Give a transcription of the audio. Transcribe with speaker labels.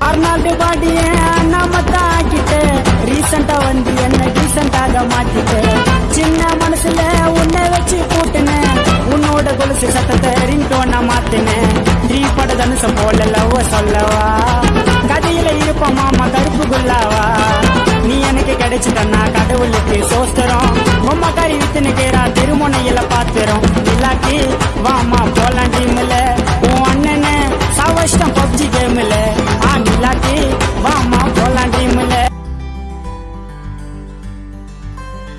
Speaker 1: Arnold பாடிய நம்ம தாக்கிட்டு ரீசண்டா வந்து என்ன டீசெண்டாக மாத்திட்டு. சின்ன மனசுல உன்னை வச்சு கூட்டினேன். உன்னோட கொலுசு சத்தத்தை ரிங்டோனா மாத்தினேன். நீ பட தனுசம் போல லவ் சொல்லவா? கதையில இருப்ப மாமா கருப்பு குல்லாவா நீ எனக்கு கிடைச்சிட்டன்னா கடவுளுக்கு சோஸ்தரம். உம்மா கறி வித்துன்னு கேரா திருமுனையில பாத்திரம்.